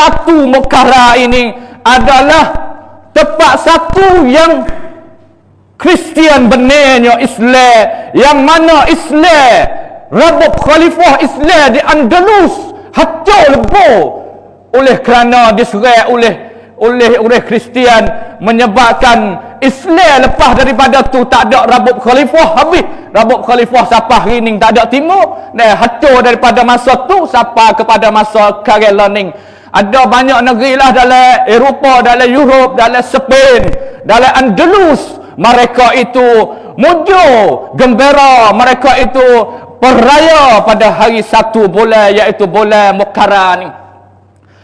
satu Mekara ini adalah tempat satu yang Kristian benarnya Islam yang mana Islam Rabab Khalifah Islam di Andalus hancur lebur. Oleh kerana diserai oleh oleh oleh Kristian menyebabkan Islam lepas daripada tu tak ada Rabab Khalifah habis. Rabab Khalifah siapa hari ni tak ada timur. Dan hancur daripada masa tu siapa kepada masa Karel Learning ada banyak negeri lah dalam Eropah, dalam Europe, dalam Spain, dalam Andalus. Mereka itu mujur gembira. Mereka itu peraya pada hari satu bulan iaitu bulan Mukarram ni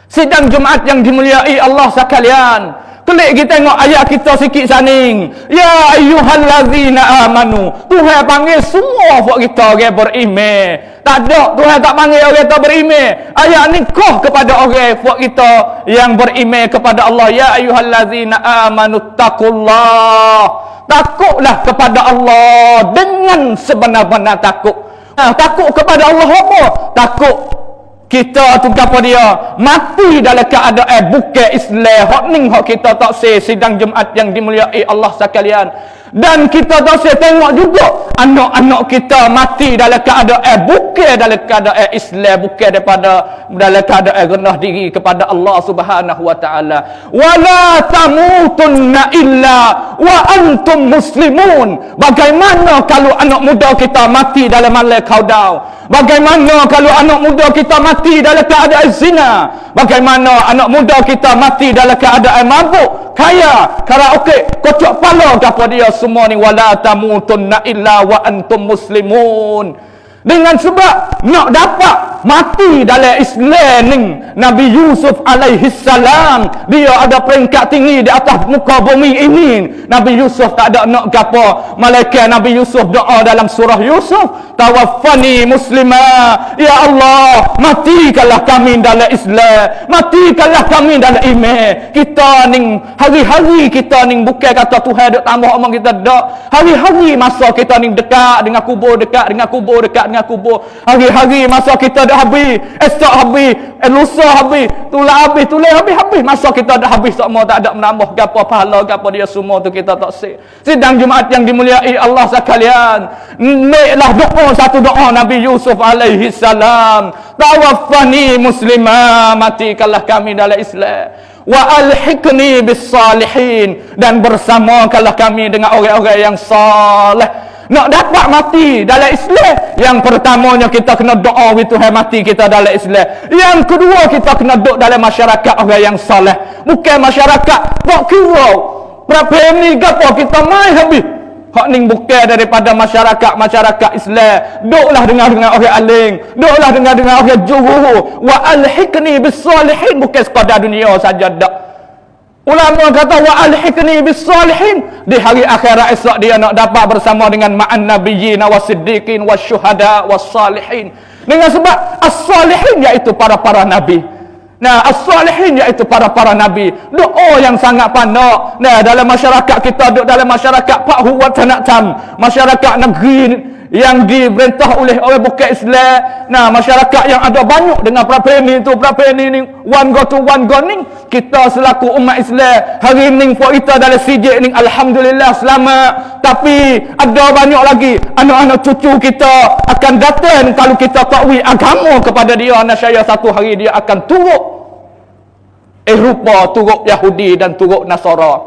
sidang Jumaat yang dimuliai Allah sekalian Klik kita tengok ayat kita sikit saning. Ya ayyuhallazina amanu. Tuhan panggil semua buat kita orang beriman. Tak ada Tuhan tak panggil orang kita beriman. Ayat ni kah kepada orang buat kita yang beriman kepada Allah. Ya ayyuhallazina amanu taqullah. Takutlah kepada Allah dengan sebenar-benar takut. Nah, takut kepada Allah apa? Takut kita tu apa dia? Mati dalam keadaan bukan Islam. Hak ning hak kita tak say sidang Jumaat yang dimuliai Allah sekalian. Dan kita tak say tengok juga anak-anak kita mati dalam keadaan bukan dalam keadaan Islam bukan daripada dalam keadaan rendah diri kepada Allah Subhanahu wa taala. Wala tamutunna illa wa antum muslimun. Bagaimana kalau anak muda kita mati dalam malam kaudau Bagaimana kalau anak muda kita mati dalam keadaan zina? Bagaimana anak muda kita mati dalam keadaan mabuk, kaya, karaoke, kocok pala apa dia semua ni wala tamutunna illa wa antum muslimun. Dengan sebab nak dapat mati dalam Islam ni. Nabi Yusuf alaihi salam dia ada peringkat tinggi di atas muka bumi ini. Nabi Yusuf tak ada nak gapo. Malaikat Nabi Yusuf doa dalam surah Yusuf tawaffani muslimah ya Allah matikanlah kami dalam Islam. Matikanlah kami dalam iman. Kita ni hari-hari kita ni bukan kata Tuhan duk tambah omong kita dak hari-hari masa kita ni dekat dengan kubur dekat dengan kubur dekat dengan kubur. Hari-hari masa kita dah habis esok habis eh, lusa habis tulah habis tulah habis habis. Masa kita dah habis semua tak ada menambah gapo pahala gapo dia semua tu kita tak sih sidang Jumaat yang dimuliai Allah sekalian. Naiklah doa satu doa Nabi Yusuf alaihi salam. Tawaffani muslimah matikanlah kami dalam Islam. Wa alhiqni bis salihin. Dan bersamakanlah kami dengan orang-orang yang saleh nak dapat mati dalam Islam yang pertamanya kita kena doa Tuhan mati kita dalam Islam. Yang kedua kita kena duduk dalam masyarakat orang yang saleh. Bukan masyarakat tak kira. Berapa ni gapo kita mai habis. Hak ning bukan daripada masyarakat masyarakat Islam. Duduklah dengar dengan orang alim. Duduklah dengar dengan orang juru. Wa alhiqni bis salihin bukan sekadar dunia saja dak Ulama kata wa alhiqni bis salihin di hari akhirat esok dia nak dapat bersama dengan ma'an nabiyyin wasiddiqin wasyuhada wassalihin. Dengan sebab as-salihin iaitu para-para nabi. Nah, as-salihin iaitu para-para nabi. Doa yang sangat panak. Nah, dalam masyarakat kita duduk dalam masyarakat Pak Huwat Tanatam, masyarakat negeri yang diperintah oleh oleh bukan Islam. Nah, masyarakat yang ada banyak dengan ini tu, ini ni, one go to one go ni. Kita selaku umat Islam, hari ni for kita dalam sijik ni, Alhamdulillah selamat. Tapi ada banyak lagi anak-anak cucu kita akan datang kalau kita takwil agama kepada dia. Anak saya satu hari dia akan turut Eropa, turut Yahudi dan turut Nasara.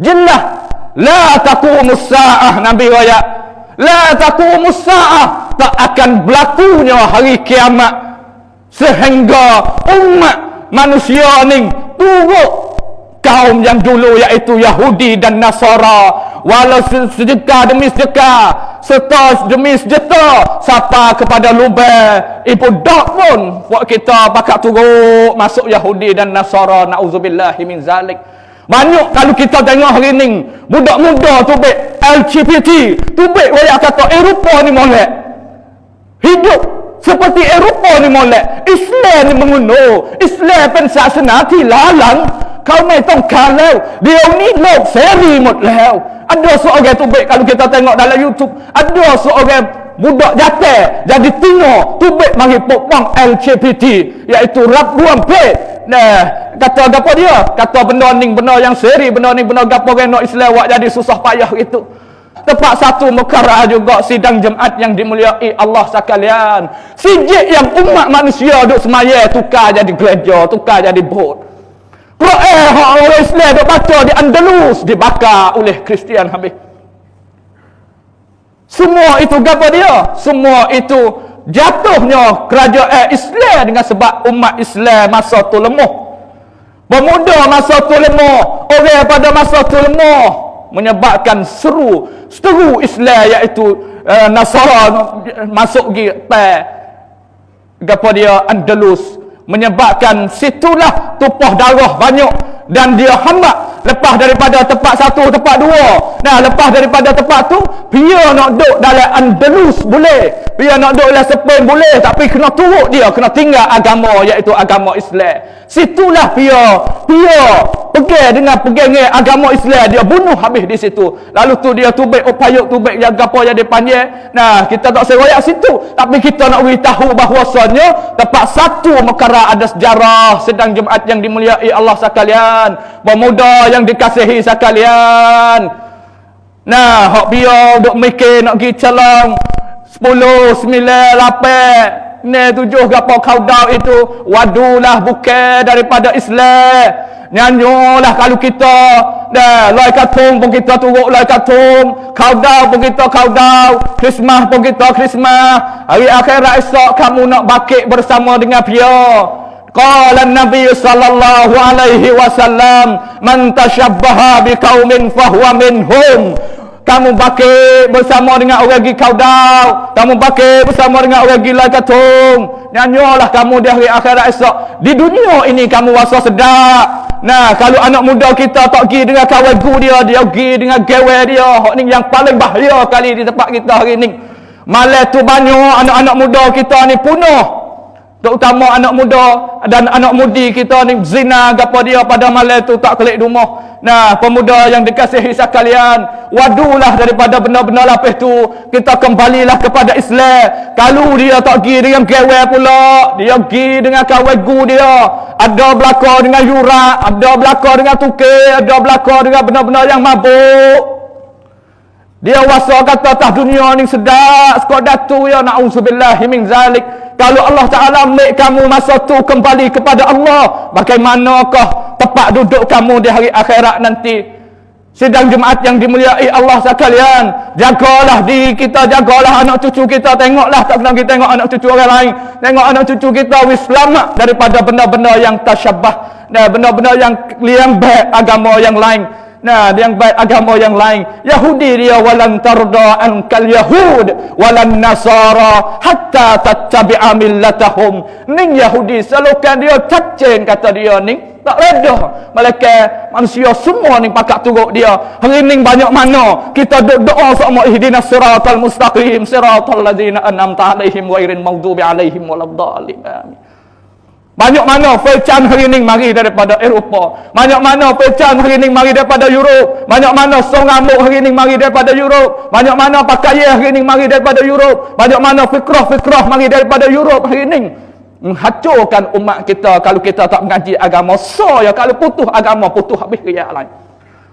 Jelas. La taqumus sa'ah Nabi Raya la taqumus saah tak akan berlakunya hari kiamat. Sehingga umat manusia ni turut kaum yang dulu iaitu Yahudi dan Nasara. Walau sedekah demi sedekah serta demi sejeta siapa kepada lubang ibu dak pun buat kita pakak turut masuk Yahudi dan Nasara. Na'udzubillahi min zalik banyak kalau kita tengok hari ni budak-muda tu baik LGBT tu baik waya kata Eropah ni molek. Hidup seperti Eropah ni molek. Islam ni menguno. Islam pensar senati lalang. Kau mai tong kalau dia ni lok seri mot leo. Ada seorang tu baik kalau kita tengok dalam YouTube, ada seorang budak jatuh jadi tino tubik mari pokpang LGBT iaitu rap buang pe nah kata apa dia kata benda ni benda yang seri benda ni benda gapo reno Islam buat jadi susah payah gitu Tempat satu mekara juga sidang Jumaat yang dimuliai Allah sekalian. Sijik yang umat manusia duk semaya tukar jadi gereja, tukar jadi bot. Quran orang Islam duk baca di Andalus dibakar oleh Kristian habis. Semua itu gapo dia? Semua itu jatuhnya kerajaan Islam dengan sebab umat Islam masa tu lemah. Pemuda masa tu lemah, orang pada masa tu lemah menyebabkan seru seteru Islam iaitu uh, Nasara masuk gi pe gapo dia Andalus menyebabkan situlah tumpah darah banyak dan dia hamba lepas daripada tempat satu tempat dua. Nah lepas daripada tempat tu dia nak duduk dalam Andalus boleh. Dia nak duduk dalam Spain boleh. Tapi kena turut dia kena tinggal agama iaitu agama Islam. Situlah dia. Dia pergi dengan pegang agama Islam. Dia bunuh habis di situ. Lalu tu dia tubik upayuk tubik yang apa yang dia panjang nah kita tak seroyak situ. Tapi kita nak beritahu bahawasanya tempat satu mekara ada sejarah sedang Jumaat yang dimuliai Allah sekalian. Pemuda yang dikasihi sekalian. Nah, hok biar duk mikir nak pergi calon 10, 9, 8, ni tujuh gapo kaudau itu wadulah bukan daripada Islam. Nyanyolah kalau kita dah lai katung pun kita turuk lai katung, kaudau pun kita kaudau, Christmas pun kita Christmas. Hari akhirat esok kamu nak bakit bersama dengan dia. Qala Nabi sallallahu alaihi wasallam, "Man tashabbaha biqaumin fahuwa minhum." Kamu pakai bersama dengan orang pergi kaudau. Kamu pakai bersama dengan orang pergi lai katung. Nyanyolah kamu di hari akhirat esok. Di dunia ini kamu rasa sedap. Nah, kalau anak muda kita tak pergi dengan kawan gu dia, dia pergi dengan gawe dia. Hak ni yang paling bahaya kali di tempat kita hari ni. Malah tu banyak anak-anak muda kita ni punah terutama anak muda dan anak mudi kita ni zina gapo dia pada malam tu tak kelik rumah. Nah pemuda yang dikasihi sekalian wadulah daripada benda-benda lapis tu. Kita kembalilah kepada Islam. Kalau dia tak pergi dengan gawe pula dia pergi dengan kawan gu dia. Ada belaka dengan yurak ada belaka dengan tukar ada belaka dengan benda-benda yang mabuk dia wasa kata tah dunia ni sedap sekadar tu ya na'udzubillahi min zalik. Kalau Allah Ta'ala make kamu masa tu kembali kepada Allah bagaimanakah tempat duduk kamu di hari akhirat nanti? Sidang Jumaat yang dimuliai Allah sekalian jagalah diri kita jagalah anak cucu kita. Tengoklah tak kena kita tengok anak cucu orang lain. Tengok anak cucu kita wis selamat daripada benda-benda yang tasyabah dan benda-benda yang baik agama yang lain Nah, yang baik agama yang lain. Yahudi dia walan tarda ankal yahud walan nasara hatta tattabi'a millatahum. Ning Yahudi selokan dia cacing kata dia ni tak reda. Malaikat manusia semua ni pakak turut dia. Hari ni banyak mana kita doa sama ihdinas siratal mustaqim siratal ladzina an'amta alaihim ghairin maghdubi alaihim waladdallin. Amin. Banyak mana pecan hari ini mari daripada Eropah. Banyak mana pecan hari ini mari daripada Europe. Banyak mana song rambut hari ini mari daripada Europe. Banyak mana pakaian hari ini mari daripada Europe. Banyak mana fikrah-fikrah mari daripada Europe hari ini. Menghancurkan umat kita kalau kita tak mengaji agama. So ya kalau putus agama putus habis raya lain.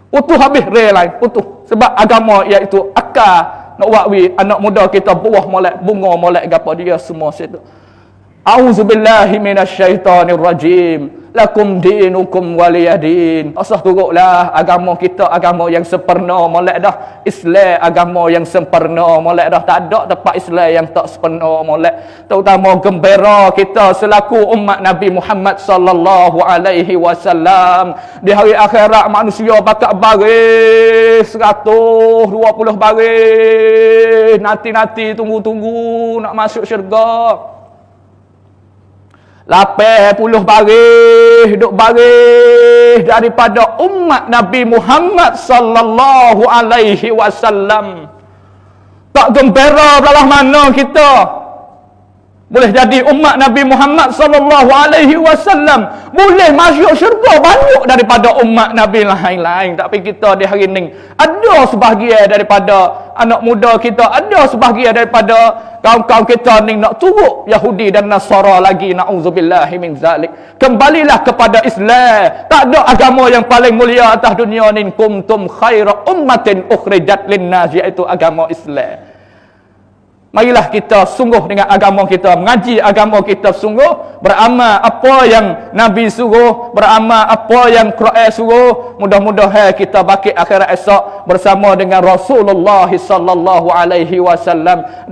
Putus habis raya lain. Putus. Sebab agama iaitu akar nak wakwi anak muda kita buah molek bunga molek gapa dia semua situ. A'udzu billahi minasyaitonir rajim. Lakum dinukum waliyadin. Asah turutlah agama kita agama yang sempurna molek dah. Islam agama yang sempurna molek dah. Tak ada tempat Islam yang tak sempurna molek. Terutama gembira kita selaku umat Nabi Muhammad sallallahu alaihi wasallam. Di hari akhirat manusia bakal baris 120 baris. Nanti-nanti tunggu-tunggu nak masuk syurga. Lapan puluh baris duk baris daripada umat Nabi Muhammad sallallahu alaihi wasallam. Tak gembira belah mana kita. Boleh jadi umat Nabi Muhammad sallallahu alaihi wasallam. Boleh masuk syurga banyak daripada umat Nabi lain-lain. Tapi kita di hari ini ada sebahagian daripada anak muda kita ada sebahagian daripada kaum-kaum kita ni nak turut Yahudi dan Nasara lagi. Na'udzubillahi min zalik. Kembalilah kepada Islam. Tak ada agama yang paling mulia atas dunia ni. Kuntum khaira ummatin ukhrijat linnas iaitu agama Islam Marilah kita sungguh dengan agama kita, mengaji agama kita sungguh, beramal apa yang Nabi suruh, beramal apa yang Quran suruh. Mudah-mudahan kita bangkit akhirat esok bersama dengan Rasulullah wasallam